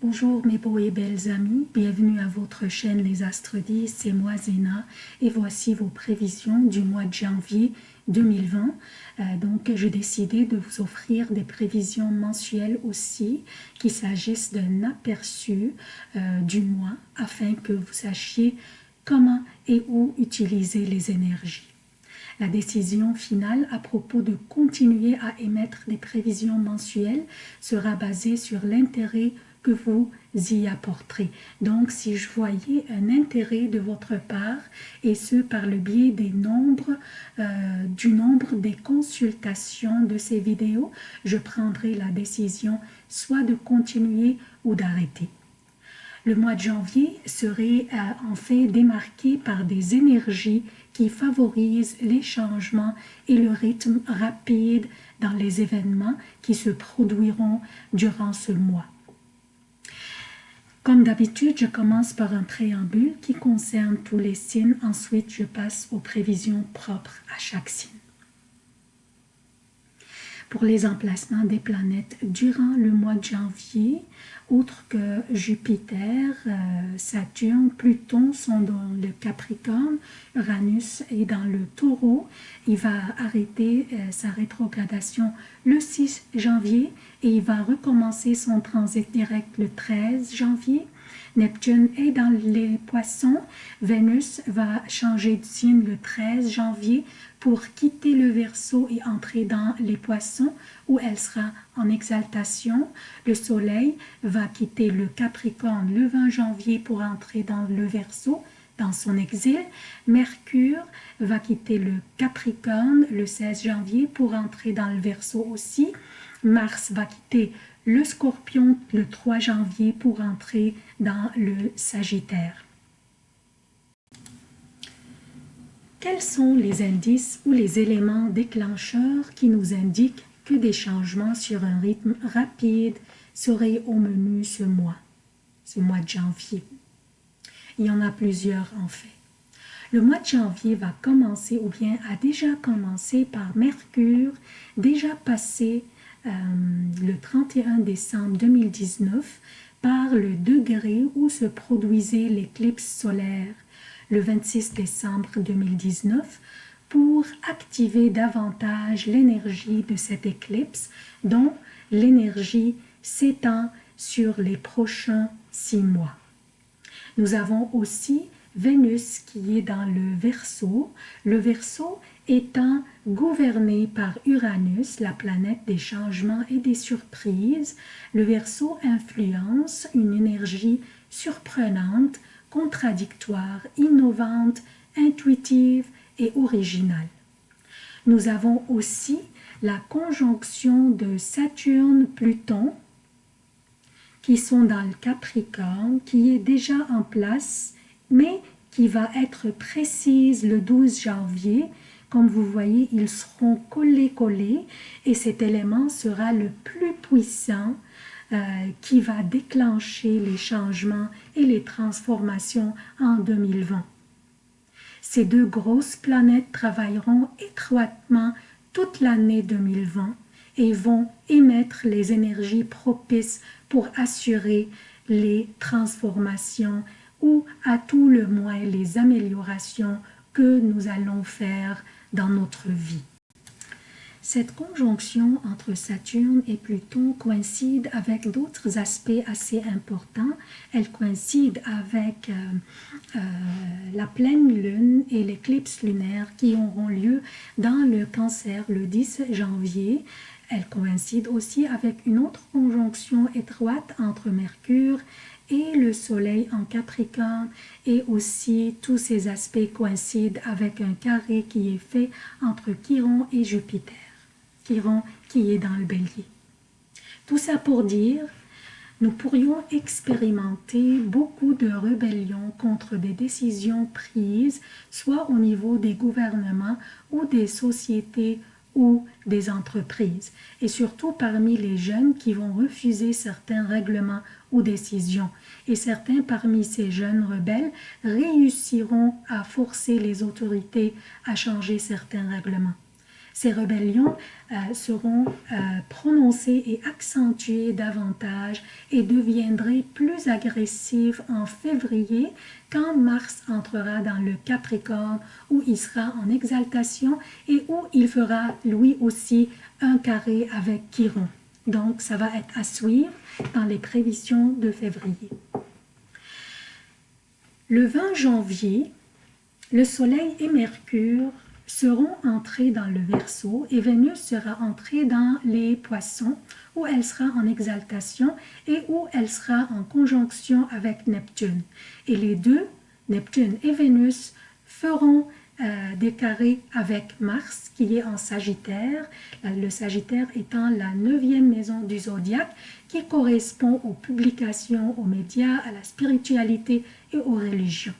Bonjour mes beaux et belles amis, bienvenue à votre chaîne Les Astres 10, c'est moi Zéna et voici vos prévisions du mois de janvier 2020. Euh, donc j'ai décidé de vous offrir des prévisions mensuelles aussi, qu'il s'agisse d'un aperçu euh, du mois afin que vous sachiez comment et où utiliser les énergies. La décision finale à propos de continuer à émettre des prévisions mensuelles sera basée sur l'intérêt vous y apporterez. Donc, si je voyais un intérêt de votre part, et ce par le biais des nombres, euh, du nombre des consultations de ces vidéos, je prendrai la décision soit de continuer ou d'arrêter. Le mois de janvier serait euh, en fait démarqué par des énergies qui favorisent les changements et le rythme rapide dans les événements qui se produiront durant ce mois. Comme d'habitude, je commence par un préambule qui concerne tous les signes. Ensuite, je passe aux prévisions propres à chaque signe. Pour les emplacements des planètes durant le mois de janvier, outre que Jupiter, euh, Saturne, Pluton sont dans le Capricorne, Uranus est dans le Taureau. Il va arrêter euh, sa rétrogradation le 6 janvier et il va recommencer son transit direct le 13 janvier. Neptune est dans les poissons. Vénus va changer de signe le 13 janvier pour quitter le Verseau et entrer dans les poissons où elle sera en exaltation. Le Soleil va quitter le Capricorne le 20 janvier pour entrer dans le Verseau dans son exil. Mercure va quitter le Capricorne le 16 janvier pour entrer dans le Verseau aussi. Mars va quitter le Scorpion le 3 janvier pour entrer dans le Sagittaire. Quels sont les indices ou les éléments déclencheurs qui nous indiquent que des changements sur un rythme rapide seraient au menu ce mois, ce mois de janvier? Il y en a plusieurs en fait. Le mois de janvier va commencer ou bien a déjà commencé par Mercure, déjà passé euh, le 31 décembre 2019 par le degré où se produisait l'éclipse solaire le 26 décembre 2019 pour activer davantage l'énergie de cette éclipse dont l'énergie s'étend sur les prochains six mois. Nous avons aussi Vénus qui est dans le Verseau, le Verseau étant gouverné par Uranus, la planète des changements et des surprises, le Verseau influence une énergie surprenante contradictoire, innovante, intuitive et originale. Nous avons aussi la conjonction de Saturne-Pluton qui sont dans le Capricorne, qui est déjà en place, mais qui va être précise le 12 janvier. Comme vous voyez, ils seront collés-collés et cet élément sera le plus puissant euh, qui va déclencher les changements et les transformations en 2020. Ces deux grosses planètes travailleront étroitement toute l'année 2020 et vont émettre les énergies propices pour assurer les transformations ou à tout le moins les améliorations que nous allons faire dans notre vie? Cette conjonction entre Saturne et Pluton coïncide avec d'autres aspects assez importants. Elle coïncide avec euh, euh, la pleine lune et l'éclipse lunaire qui auront lieu dans le cancer le 10 janvier. Elle coïncide aussi avec une autre conjonction étroite entre Mercure et le soleil en Capricorne. Et aussi tous ces aspects coïncident avec un carré qui est fait entre Chiron et Jupiter. Qui est dans le bélier. Tout ça pour dire, nous pourrions expérimenter beaucoup de rébellions contre des décisions prises, soit au niveau des gouvernements ou des sociétés ou des entreprises, et surtout parmi les jeunes qui vont refuser certains règlements ou décisions. Et certains parmi ces jeunes rebelles réussiront à forcer les autorités à changer certains règlements. Ces rébellions euh, seront euh, prononcées et accentuées davantage et deviendraient plus agressives en février quand Mars entrera dans le Capricorne où il sera en exaltation et où il fera lui aussi un carré avec Chiron. Donc ça va être à suivre dans les prévisions de février. Le 20 janvier, le Soleil et Mercure seront entrés dans le Verseau et Vénus sera entrée dans les Poissons où elle sera en exaltation et où elle sera en conjonction avec Neptune. Et les deux, Neptune et Vénus, feront euh, avec Mars qui est en Sagittaire, le Sagittaire étant la neuvième maison du zodiaque qui correspond aux publications, aux médias, à la spiritualité et aux religions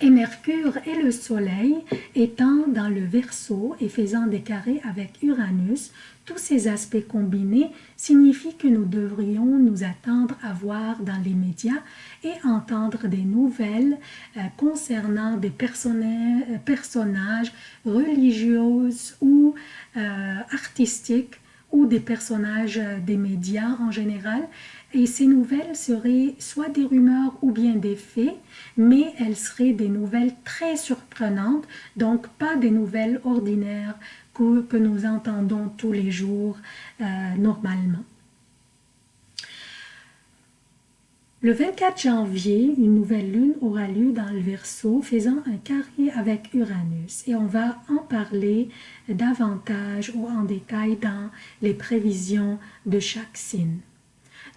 et Mercure et le Soleil étant dans le Verseau et faisant des carrés avec Uranus, tous ces aspects combinés signifient que nous devrions nous attendre à voir dans les médias et entendre des nouvelles euh, concernant des euh, personnages religieux ou euh, artistiques ou des personnages des médias en général et ces nouvelles seraient soit des rumeurs ou bien des faits, mais elles seraient des nouvelles très surprenantes, donc pas des nouvelles ordinaires que, nous entendons tous les jours euh, normalement. Le 24 janvier, une nouvelle lune aura lieu dans le Verseau, faisant un carré avec Uranus. Et on va en parler davantage ou en détail dans les prévisions de chaque signe.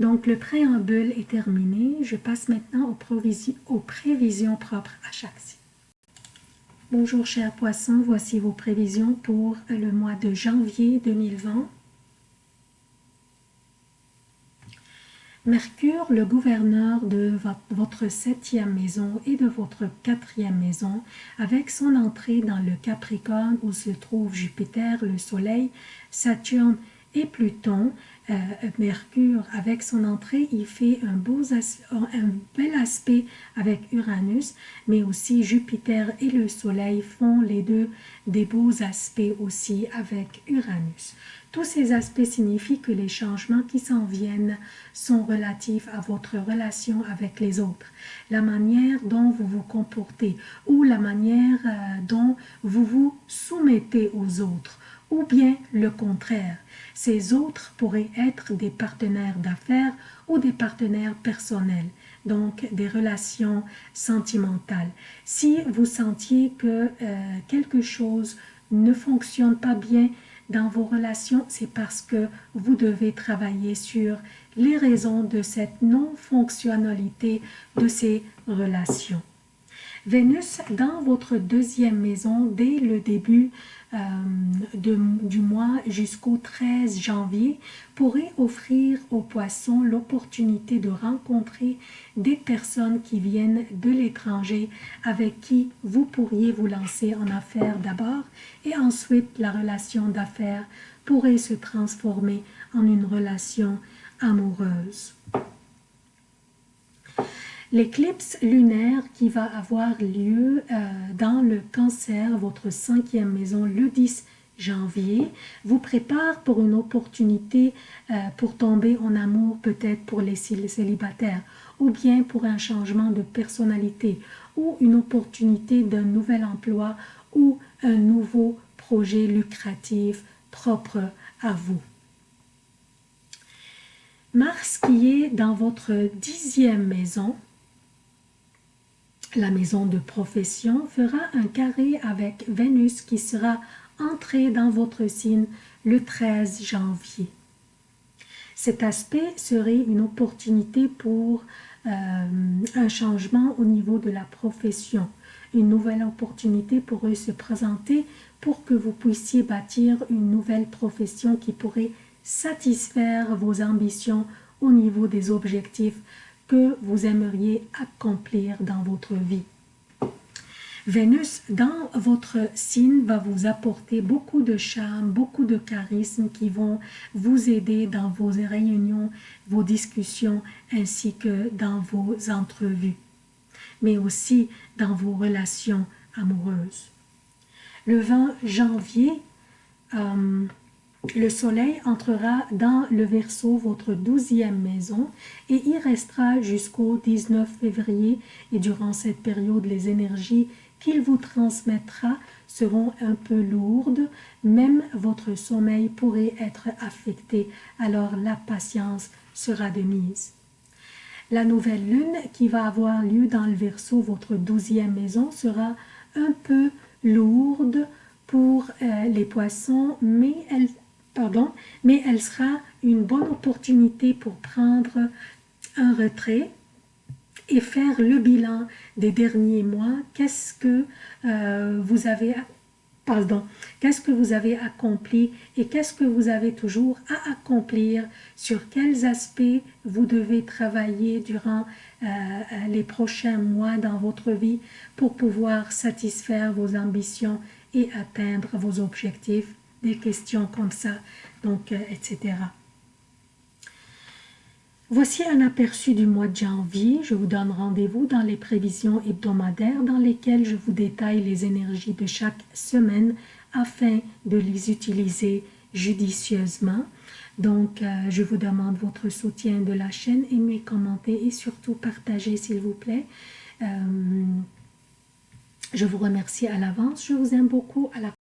Donc, le préambule est terminé. Je passe maintenant aux, prévisions, propres à chaque signe. Bonjour chers poissons, voici vos prévisions pour le mois de janvier 2020. Mercure, le gouverneur de votre septième maison et de votre quatrième maison, avec son entrée dans le Capricorne où se trouvent Jupiter, le Soleil, Saturne et Pluton, euh, Mercure, avec son entrée, il fait un, beau un bel aspect avec Uranus, mais aussi Jupiter et le Soleil font les deux des beaux aspects aussi avec Uranus. Tous ces aspects signifient que les changements qui s'en viennent sont relatifs à votre relation avec les autres, la manière dont vous vous comportez ou la manière euh, dont vous vous soumettez aux autres, ou bien le contraire. Ces autres pourraient être des partenaires d'affaires ou des partenaires personnels, donc des relations sentimentales. Si vous sentiez que euh, quelque chose ne fonctionne pas bien dans vos relations, c'est parce que vous devez travailler sur les raisons de cette non-fonctionnalité de ces relations. Vénus dans votre deuxième maison dès le début euh, du mois jusqu'au 13 janvier pourrait offrir aux poissons l'opportunité de rencontrer des personnes qui viennent de l'étranger avec qui vous pourriez vous lancer en affaires d'abord et ensuite la relation d'affaires pourrait se transformer en une relation amoureuse. L'éclipse lunaire qui va avoir lieu euh, dans le cancer, votre cinquième maison, le 10 janvier, vous prépare pour une opportunité euh, pour tomber en amour peut-être pour les célibataires ou bien pour un changement de personnalité ou une opportunité d'un nouvel emploi ou un nouveau projet lucratif propre à vous. Mars qui est dans votre dixième maison, la maison de profession fera un carré avec Vénus qui sera entrée dans votre signe le 13 janvier. Cet aspect serait une opportunité pour euh, un changement au niveau de la profession. Une nouvelle opportunité pourrait se présenter pour que vous puissiez bâtir une nouvelle profession qui pourrait satisfaire vos ambitions au niveau des objectifs que vous aimeriez accomplir dans votre vie. Vénus, dans votre signe, va vous apporter beaucoup de charme, beaucoup de charisme qui vont vous aider dans vos réunions, vos discussions, ainsi que dans vos entrevues, mais aussi dans vos relations amoureuses. Le 20 janvier, euh, le soleil entrera dans le Verseau, votre douzième maison, et y restera jusqu'au 19 février. Et durant cette période, les énergies qu'il vous transmettra seront un peu lourdes. Même votre sommeil pourrait être affecté. Alors la patience sera de mise. La nouvelle lune qui va avoir lieu dans le Verseau, votre douzième maison, sera un peu lourde pour euh, les poissons, mais elle pardon, mais elle sera une bonne opportunité pour prendre un retrait et faire le bilan des derniers mois. Qu'est-ce que euh, vous avez accompli et qu'est-ce que vous avez toujours à accomplir, sur quels aspects vous devez travailler durant euh, les prochains mois dans votre vie pour pouvoir satisfaire vos ambitions et atteindre vos objectifs? Des questions comme ça, donc, euh, etc. Voici un aperçu du mois de janvier. Je vous donne rendez-vous dans les prévisions hebdomadaires dans lesquelles je vous détaille les énergies de chaque semaine afin de les utiliser judicieusement. Donc, euh, je vous demande votre soutien de la chaîne, aimez, commentez et surtout partagez s'il vous plaît. Euh, je vous remercie à l'avance, je vous aime beaucoup. À la